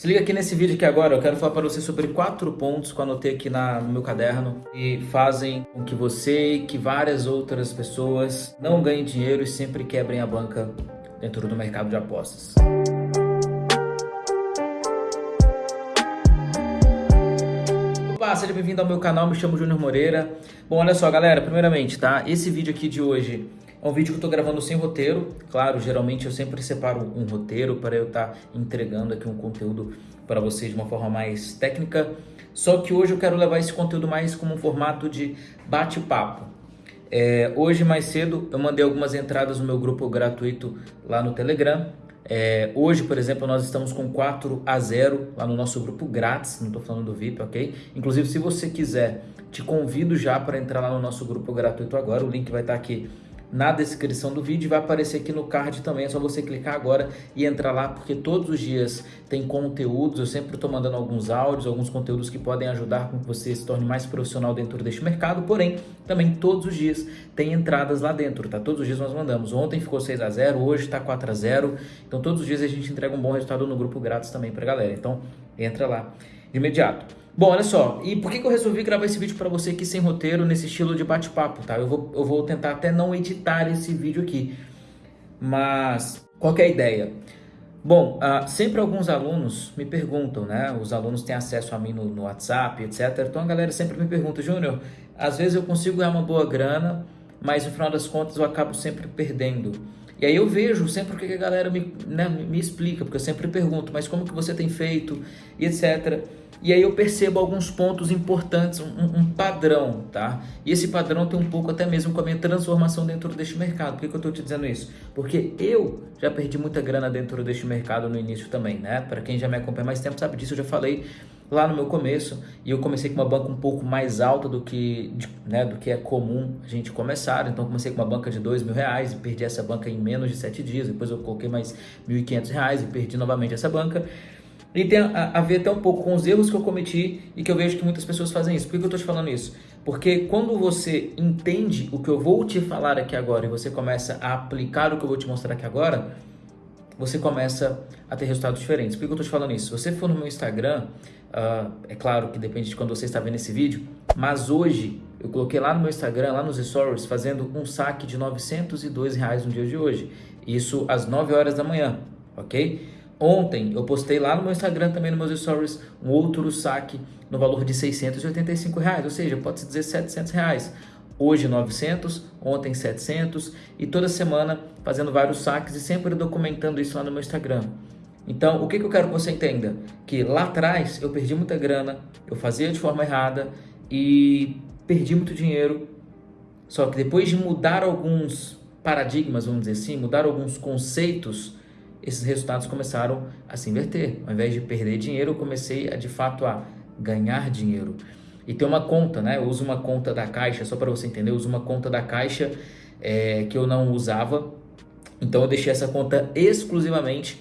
Se liga aqui nesse vídeo aqui agora, eu quero falar para você sobre quatro pontos que eu anotei aqui na, no meu caderno e fazem com que você e que várias outras pessoas não ganhem dinheiro e sempre quebrem a banca dentro do mercado de apostas. Opa, seja bem-vindo ao meu canal, me chamo Júnior Moreira. Bom, olha só galera, primeiramente, tá? Esse vídeo aqui de hoje é um vídeo que eu estou gravando sem roteiro. Claro, geralmente eu sempre separo um roteiro para eu estar tá entregando aqui um conteúdo para vocês de uma forma mais técnica. Só que hoje eu quero levar esse conteúdo mais como um formato de bate-papo. É, hoje mais cedo eu mandei algumas entradas no meu grupo gratuito lá no Telegram. É, hoje, por exemplo, nós estamos com 4 a 0 lá no nosso grupo grátis, não estou falando do VIP, ok? Inclusive, se você quiser, te convido já para entrar lá no nosso grupo gratuito agora, o link vai estar tá aqui na descrição do vídeo, vai aparecer aqui no card também, é só você clicar agora e entrar lá, porque todos os dias tem conteúdos, eu sempre estou mandando alguns áudios, alguns conteúdos que podem ajudar com que você se torne mais profissional dentro deste mercado, porém, também todos os dias tem entradas lá dentro, tá? Todos os dias nós mandamos, ontem ficou 6 a 0 hoje está 4 a 0 então todos os dias a gente entrega um bom resultado no grupo grátis também para galera, então entra lá de imediato. Bom, olha só, e por que, que eu resolvi gravar esse vídeo para você aqui sem roteiro, nesse estilo de bate-papo, tá? Eu vou, eu vou tentar até não editar esse vídeo aqui, mas qual é a ideia? Bom, uh, sempre alguns alunos me perguntam, né? Os alunos têm acesso a mim no, no WhatsApp, etc. Então a galera sempre me pergunta, Júnior, às vezes eu consigo ganhar uma boa grana, mas no final das contas eu acabo sempre perdendo. E aí eu vejo sempre o que a galera me, né, me explica, porque eu sempre pergunto, mas como que você tem feito, e etc. E aí eu percebo alguns pontos importantes, um, um, padrão, tá? E esse padrão tem um pouco até mesmo com a minha transformação dentro deste mercado. Por que, que eu estou te dizendo isso? Porque eu já perdi muita grana dentro deste mercado no início também, né? Para quem já me acompanha mais tempo sabe disso, eu já falei lá no meu começo. E eu comecei com uma banca um pouco mais alta do que, né, do que é comum a gente começar. Então comecei com uma banca de dois mil reais e perdi essa banca em menos de sete dias. Depois eu coloquei mais mil e quinhentos reais e perdi novamente essa banca. E tem a, a, ver até um pouco com os erros que eu cometi e que eu vejo que muitas pessoas fazem isso. Por que eu estou te falando isso? Porque quando você entende o que eu vou te falar aqui agora e você começa a aplicar o que eu vou te mostrar aqui agora, você começa a ter resultados diferentes. Por que eu estou te falando isso? Se você for no meu Instagram, uh, é claro que depende de quando você está vendo esse vídeo, mas hoje eu coloquei lá no meu Instagram, lá nos stories, fazendo um saque de 902 reais no dia de hoje. Isso às 9 horas da manhã, ok? Ontem eu postei lá no meu Instagram também nos meus stories um outro saque no valor de 685 reais, ou seja, pode se dizer 700 reais. Hoje 900, ontem 700 e toda semana fazendo vários saques e sempre documentando isso lá no meu Instagram. Então, o que, que eu quero que você entenda? Que lá atrás eu perdi muita grana, eu fazia de forma errada e perdi muito dinheiro. Só que depois de mudar alguns paradigmas, vamos dizer assim, mudar alguns conceitos, esses resultados começaram a se inverter. Ao invés de perder dinheiro, eu comecei a, de fato a ganhar dinheiro. E tem uma conta, né? Eu uso uma conta da Caixa, só para você entender, eu uso uma conta da Caixa é, que eu não usava. Então eu deixei essa conta exclusivamente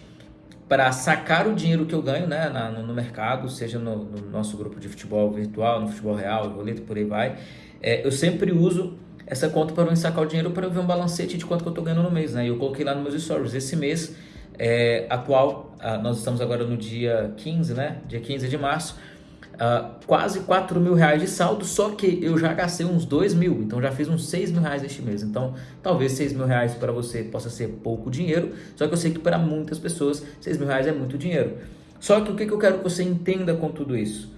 para sacar o dinheiro que eu ganho né, na, no, no, mercado, seja no, no, nosso grupo de futebol virtual, no futebol real, boleto, por aí vai. É, eu sempre uso essa conta para eu sacar o dinheiro para eu ver um balancete de quanto que eu estou ganhando no mês. Né? E eu coloquei lá nos meus stories. Esse mês é, atual, uh, nós estamos agora no dia 15, né? Dia 15 de março, uh, quase 4 mil reais de saldo, só que eu já gastei uns 2 mil, então já fiz uns 6 mil reais este mês. Então, talvez 6 mil reais para você possa ser pouco dinheiro, só que eu sei que para muitas pessoas 6 mil reais é muito dinheiro. Só que o que, que eu quero que você entenda com tudo isso?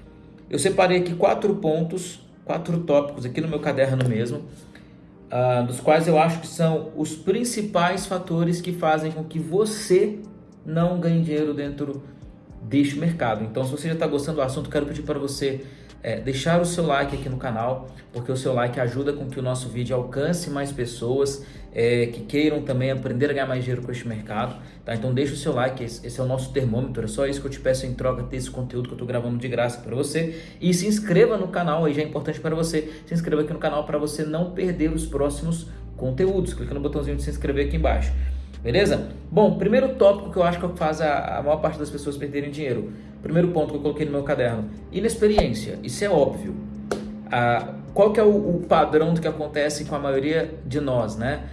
Eu separei aqui quatro pontos, quatro tópicos aqui no meu caderno mesmo, uh, dos quais eu acho que são os principais fatores que fazem com que você não ganhe dinheiro dentro deste mercado. Então, se você já está gostando do assunto, quero pedir para você é, deixar o seu like aqui no canal, porque o seu like ajuda com que o nosso vídeo alcance mais pessoas é, que queiram também aprender a ganhar mais dinheiro com este mercado. Tá? Então deixa o seu like, esse, é o nosso termômetro, é só isso que eu te peço em troca desse conteúdo que eu estou gravando de graça para você. E se inscreva no canal, aí já é importante para você, se inscreva aqui no canal para você não perder os próximos conteúdos. Clica no botãozinho de se inscrever aqui embaixo. Beleza? Bom, primeiro tópico que eu acho que faz a, a maior parte das pessoas perderem dinheiro. Primeiro ponto que eu coloquei no meu caderno. Inexperiência. Isso é óbvio. Ah, qual que é o, o padrão do que acontece com a maioria de nós, né?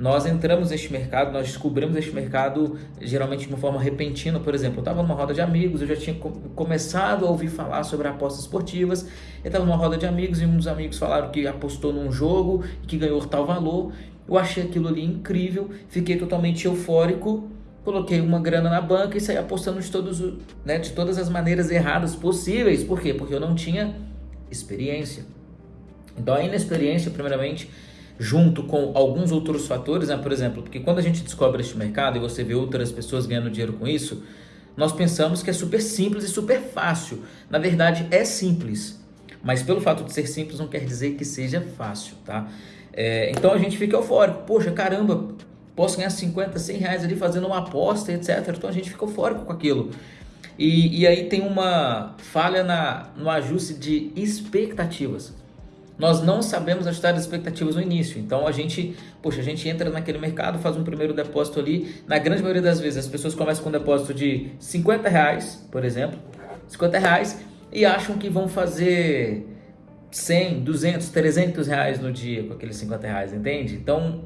nós entramos neste mercado, nós descobrimos este mercado geralmente de uma forma repentina. Por exemplo, eu estava numa roda de amigos, eu já tinha começado a ouvir falar sobre apostas esportivas. Eu estava numa roda de amigos e um dos amigos falaram que apostou num jogo que ganhou tal valor. Eu achei aquilo ali incrível, fiquei totalmente eufórico, coloquei uma grana na banca e saí apostando de, todos, né, de todas as maneiras erradas possíveis. Por quê? Porque eu não tinha experiência. Então a inexperiência, primeiramente, junto com alguns outros fatores, né? por exemplo, porque quando a gente descobre este mercado e você vê outras pessoas ganhando dinheiro com isso, nós pensamos que é super simples e super fácil. Na verdade, é simples, mas pelo fato de ser simples não quer dizer que seja fácil, tá? É, então a gente fica eufórico, poxa, caramba, posso ganhar 50, 100 reais ali fazendo uma aposta, etc. Então a gente fica eufórico com aquilo. E, e aí tem uma falha na, no ajuste de expectativas. Nós não sabemos ajustar as expectativas no início. Então a gente, poxa, a gente entra naquele mercado, faz um primeiro depósito ali. Na grande maioria das vezes as pessoas começam com um depósito de 50 reais, por exemplo, 50 reais, e acham que vão fazer 100, 200, 300 reais no dia com aqueles 50 reais, entende? Então,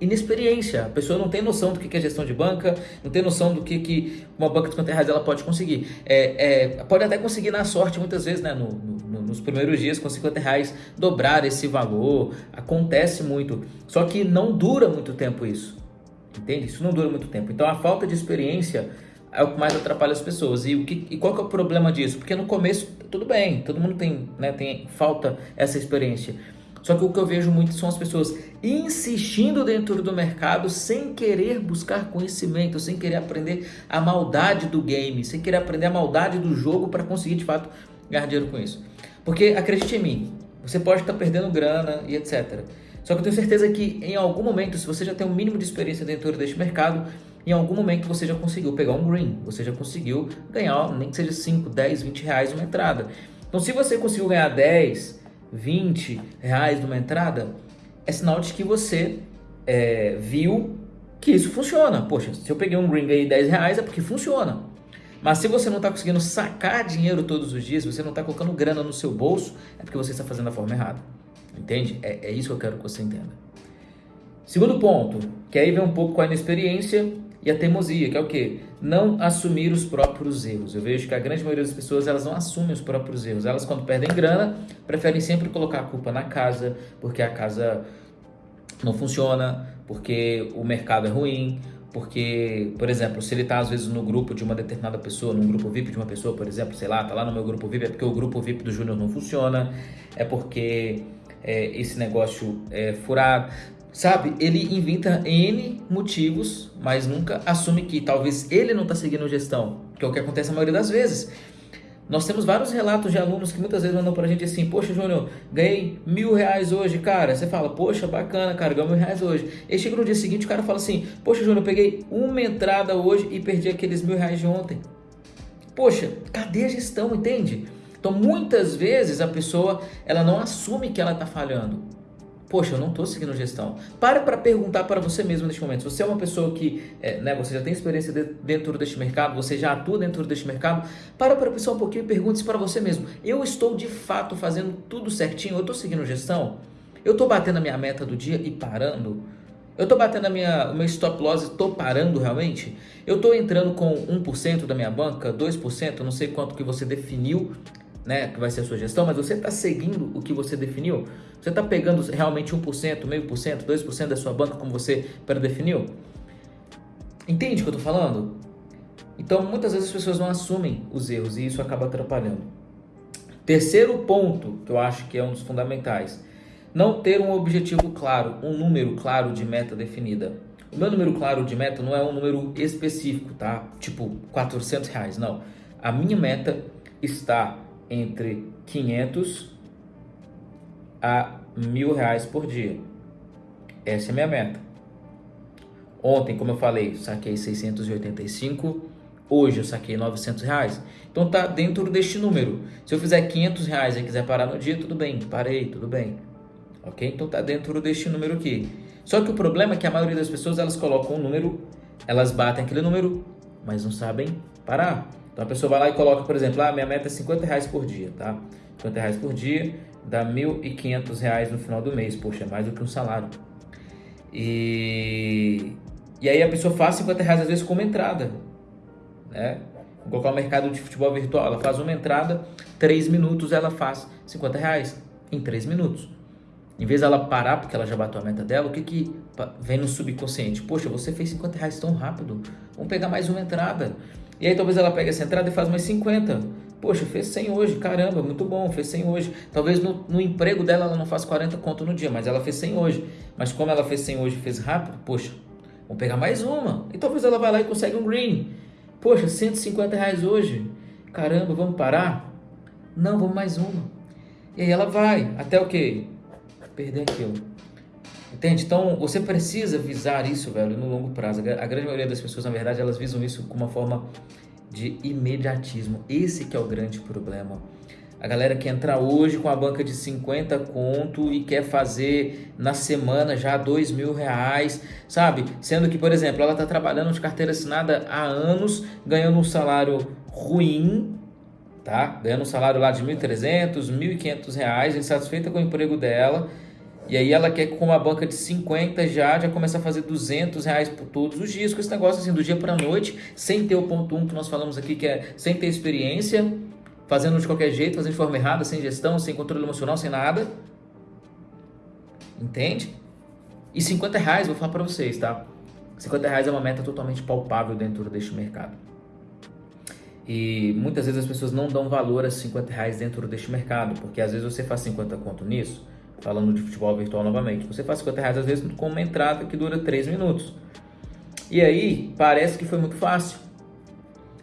inexperiência. A pessoa não tem noção do que é gestão de banca, não tem noção do que, que uma banca de 50 reais ela pode conseguir. É, é, pode até conseguir na sorte, muitas vezes, né, no, no, nos primeiros dias, com 50 reais, dobrar esse valor. Acontece muito. Só que não dura muito tempo isso. Entende? Isso não dura muito tempo. Então, a falta de experiência é o que mais atrapalha as pessoas. E, o que, e qual que é o problema disso? Porque no começo, tudo bem, todo mundo tem, né, tem falta essa experiência. Só que o que eu vejo muito são as pessoas insistindo dentro do mercado sem querer buscar conhecimento, sem querer aprender a maldade do game, sem querer aprender a maldade do jogo para conseguir de fato ganhar dinheiro com isso. Porque acredite em mim, você pode estar perdendo grana e etc. Só que eu tenho certeza que em algum momento, se você já tem um mínimo de experiência dentro deste mercado, em algum momento você já conseguiu pegar um green, você já conseguiu ganhar, nem que seja 5, 10, 20 reais uma entrada. Então, se você conseguiu ganhar 10, 20 reais numa entrada, é sinal de que você é, viu que isso funciona. Poxa, se eu peguei um green e ganhei 10 reais é porque funciona. Mas se você não está conseguindo sacar dinheiro todos os dias, você não está colocando grana no seu bolso, é porque você está fazendo da forma errada. Entende? É, é isso que eu quero que você entenda. Segundo ponto, que aí vem um pouco com a inexperiência e a teimosia, que é o quê? Não assumir os próprios erros. Eu vejo que a grande maioria das pessoas elas não assumem os próprios erros. Elas, quando perdem grana, preferem sempre colocar a culpa na casa, porque a casa não funciona, porque o mercado é ruim, porque, por exemplo, se ele está às vezes no grupo de uma determinada pessoa, num grupo VIP de uma pessoa, por exemplo, sei lá, tá lá no meu grupo VIP, é porque o grupo VIP do Júnior não funciona, é porque é, esse negócio é furado. Sabe, ele inventa N motivos, mas nunca assume que talvez ele não está seguindo gestão, que é o que acontece a maioria das vezes. Nós temos vários relatos de alunos que muitas vezes mandam pra gente assim, poxa, Júnior, ganhei mil reais hoje, cara. Você fala, poxa, bacana, cara, ganhei mil reais hoje. E chega no dia seguinte, o cara fala assim, poxa, Júnior, peguei uma entrada hoje e perdi aqueles mil reais de ontem. Poxa, cadê a gestão, entende? Então, muitas vezes a pessoa, ela não assume que ela está falhando. Poxa, eu não estou seguindo gestão. Pare para perguntar para você mesmo neste momento. Você é uma pessoa que, é, né, você já tem experiência de, dentro deste mercado, você já atua dentro deste mercado, para para pensar um pouquinho e pergunte-se para você mesmo. Eu estou de fato fazendo tudo certinho? Eu estou seguindo gestão? Eu estou batendo a minha meta do dia e parando? Eu estou batendo a minha, o meu stop loss e estou parando realmente? Eu estou entrando com 1% da minha banca, 2%, não sei quanto que você definiu né, que vai ser a sua gestão, mas você está seguindo o que você definiu? Você está pegando realmente 1%, meio por cento, 2% da sua banca como você pré-definiu? Entende o que eu estou falando? Então, muitas vezes as pessoas não assumem os erros e isso acaba atrapalhando. Terceiro ponto, que eu acho que é um dos fundamentais, não ter um objetivo claro, um número claro de meta definida. O meu número claro de meta não é um número específico, tá? Tipo, 400 reais, não. A minha meta está entre 500 a mil reais por dia. Essa é a minha meta. Ontem, como eu falei, saquei 685. Hoje eu saquei 900 reais. Então tá dentro deste número. Se eu fizer 500 reais e quiser parar no dia, tudo bem. Parei, tudo bem. Ok? Então tá dentro deste número aqui. Só que o problema é que a maioria das pessoas elas colocam um número, elas batem aquele número, mas não sabem parar. Então a pessoa vai lá e coloca, por exemplo, ah, minha meta é 50 reais por dia, tá? 50 reais por dia dá 1.500 reais no final do mês. Poxa, é mais do que um salário. E, e aí a pessoa faz 50 reais às vezes como entrada. Né? Vou colocar o mercado de futebol virtual, ela faz uma entrada, 3 minutos ela faz 50 reais em 3 minutos. Em vez dela parar porque ela já bateu a meta dela, o que que vem no subconsciente? Poxa, você fez 50 reais tão rápido, vamos pegar mais uma entrada. E aí talvez ela pegue essa entrada e faz mais 50. Poxa, fez 100 hoje, caramba, muito bom, fez 100 hoje. Talvez no, no emprego dela ela não faça 40 conto no dia, mas ela fez 100 hoje. Mas como ela fez 100 hoje e fez rápido, poxa, vamos pegar mais uma. E talvez ela vá lá e consegue um green. Poxa, 150 reais hoje. Caramba, vamos parar? Não, vamos mais uma. E aí ela vai, até o quê? Perder aquilo. Entende? Então, você precisa visar isso, velho, no longo prazo. A grande maioria das pessoas, na verdade, elas visam isso com uma forma de imediatismo. Esse que é o grande problema. A galera que entra hoje com a banca de 50 conto e quer fazer na semana já dois mil reais, sabe? Sendo que, por exemplo, ela está trabalhando de carteira assinada há anos, ganhando um salário ruim, tá? Ganhando um salário lá de 1.300, 1.500 reais, insatisfeita com o emprego dela e aí ela quer com uma banca de 50 já, já começa a fazer 200 reais por todos os dias, com esse negócio assim, do dia para noite, sem ter o ponto 1 um que nós falamos aqui, que é sem ter experiência, fazendo de qualquer jeito, fazendo de forma errada, sem gestão, sem controle emocional, sem nada. Entende? E 50 reais, vou falar para vocês, tá? 50 reais é uma meta totalmente palpável dentro deste mercado. E muitas vezes as pessoas não dão valor a 50 reais dentro deste mercado, porque às vezes você faz 50 conto nisso, falando de futebol virtual novamente, você faz 50 reais às vezes com uma entrada que dura 3 minutos. E aí parece que foi muito fácil.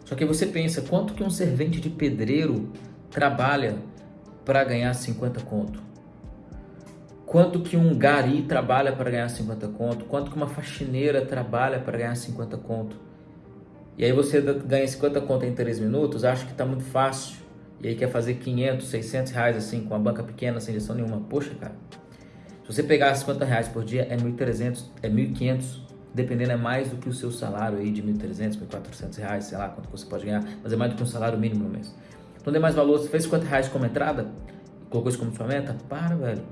Só que você pensa, quanto que um servente de pedreiro trabalha para ganhar 50 conto? Quanto que um gari trabalha para ganhar 50 conto? Quanto que uma faxineira trabalha para ganhar 50 conto? E aí você ganha 50 conto em 3 minutos, acha que está muito fácil e aí quer fazer 500, 600 reais assim, com a banca pequena, sem gestão nenhuma. Poxa, cara, se você pegar 50 reais por dia, é 1.300, é 1.500, dependendo é mais do que o seu salário aí de 1.300, 1.400 reais, sei lá quanto você pode ganhar, mas é mais do que um salário mínimo no mês. Então dê mais valor, você fez 50 reais como entrada, colocou isso como sua meta, para, velho.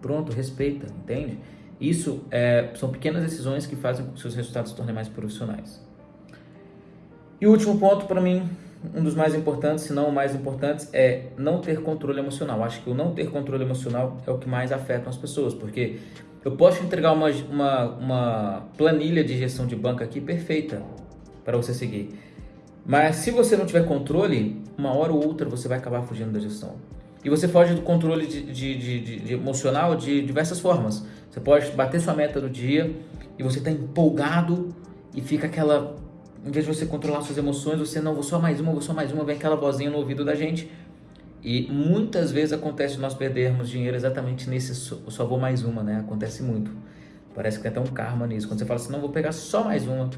Pronto, respeita, entende? Isso é, são pequenas decisões que fazem com que seus resultados se tornem mais profissionais. E o último ponto para mim um dos mais importantes, se não o mais importante, é não ter controle emocional. Acho que o não ter controle emocional é o que mais afeta as pessoas, porque eu posso entregar uma, uma, uma planilha de gestão de banco aqui perfeita para você seguir. Mas se você não tiver controle, uma hora ou outra você vai acabar fugindo da gestão. E você foge do controle de, de, de, de emocional de diversas formas. Você pode bater sua meta do dia e você está empolgado e fica aquela em vez de você controlar suas emoções, você não, vou só mais uma, vou só mais uma, vem aquela vozinha no ouvido da gente. E muitas vezes acontece nós perdermos dinheiro exatamente nesse só, vou mais uma, né? Acontece muito. Parece que tem até um karma nisso. Quando você fala assim, não, vou pegar só mais uma,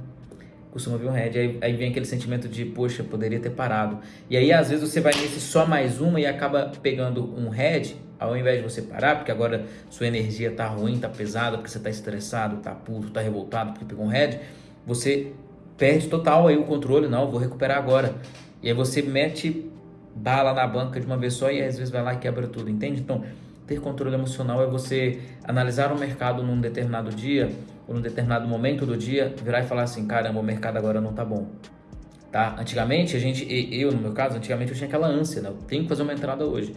costuma vir um head, aí, aí vem aquele sentimento de, poxa, poderia ter parado. E aí às vezes você vai nesse só mais uma e acaba pegando um head, ao invés de você parar, porque agora sua energia tá ruim, tá pesada, porque você tá estressado, tá puto, tá revoltado porque pegou um head, você perde total aí o controle, não, vou recuperar agora. E aí você mete bala na banca de uma vez só e às vezes vai lá e quebra tudo, entende? Então, ter controle emocional é você analisar o mercado num determinado dia ou num determinado momento do dia, virar e falar assim, caramba, o mercado agora não tá bom. Tá? Antigamente, a gente, eu no meu caso, antigamente eu tinha aquela ânsia, né? Eu tenho que fazer uma entrada hoje.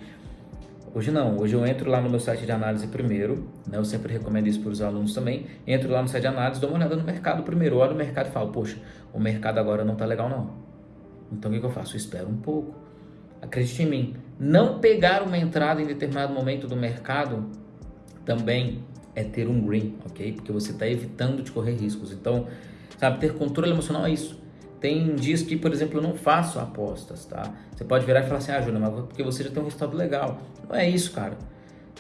Hoje não, hoje eu entro lá no meu site de análise primeiro, né? eu sempre recomendo isso para os alunos também, entro lá no site de análise, dou uma olhada no mercado primeiro, olho o mercado e falo, poxa, o mercado agora não está legal não. Então o que, eu faço? Eu espero um pouco. Acredite em mim, não pegar uma entrada em determinado momento do mercado também é ter um green, ok? Porque você está evitando de correr riscos. Então, sabe, ter controle emocional é isso. Tem dias que, por exemplo, eu não faço apostas, tá? Você pode virar e falar assim, ah, Júnior, mas porque você já tem um resultado legal. Não é isso, cara.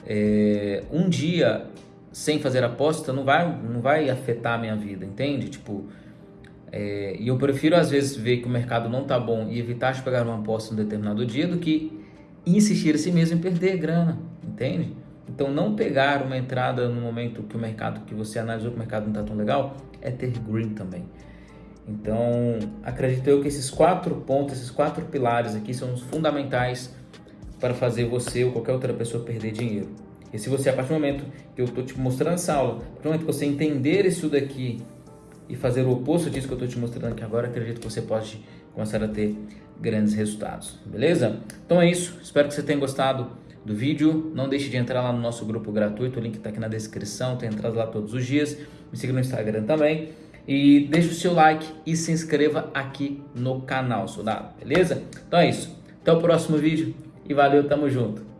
É, um dia sem fazer aposta não vai, não vai afetar a minha vida, entende? Tipo, é, e eu prefiro às vezes ver que o mercado não tá bom e evitar de pegar uma aposta em um determinado dia do que insistir a si mesmo em perder grana, entende? Então não pegar uma entrada no momento que o mercado, que você analisou que o mercado não está tão legal, é ter green também. Então, acredito eu que esses quatro pontos, esses quatro pilares aqui são os fundamentais para fazer você ou qualquer outra pessoa perder dinheiro. E se você, a partir do momento que eu estou te mostrando essa aula, a partir do momento que você entender isso daqui e fazer o oposto disso que eu estou te mostrando aqui agora, acredito que você pode começar a ter grandes resultados, beleza? Então é isso, espero que você tenha gostado do vídeo. Não deixe de entrar lá no nosso grupo gratuito, o link está aqui na descrição, tem entrado lá todos os dias. Me siga no Instagram também. E deixe o seu like e se inscreva aqui no canal, soldado, beleza? Então é isso. Até o próximo vídeo e valeu, tamo junto.